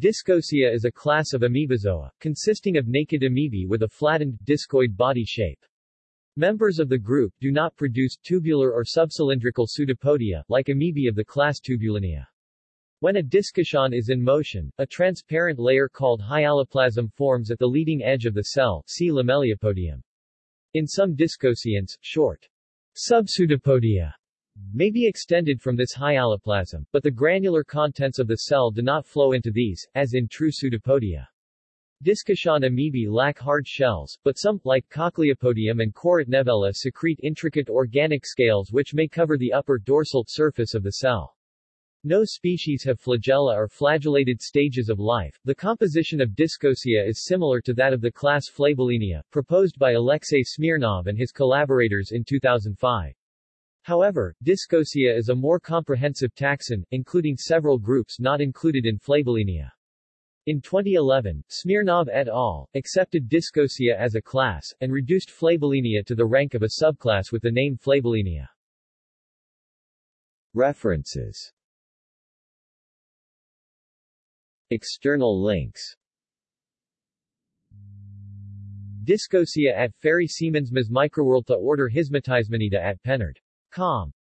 Discosea is a class of amoebozoa, consisting of naked amoebae with a flattened, discoid body shape. Members of the group do not produce tubular or subcylindrical pseudopodia, like amoebae of the class Tubulinea. When a discosean is in motion, a transparent layer called hyaloplasm forms at the leading edge of the cell see lamellipodium. In some discoseans, short subpseudopodia may be extended from this hyaloplasm, but the granular contents of the cell do not flow into these, as in true pseudopodia. Discosean amoebae lack hard shells, but some, like Cochleopodium and Korotnevella secrete intricate organic scales which may cover the upper dorsal surface of the cell. No species have flagella or flagellated stages of life. The composition of Discosea is similar to that of the class Flabellinea, proposed by Alexey Smirnov and his collaborators in 2005. However, Discosea is a more comprehensive taxon, including several groups not included in Flabellinea. In 2011, Smirnov et al. accepted Discosea as a class, and reduced Flabellinea to the rank of a subclass with the name Flabellinia. References External links Discosea at Ferry Siemensma's Microworld to order Himatismenida at Pennard.com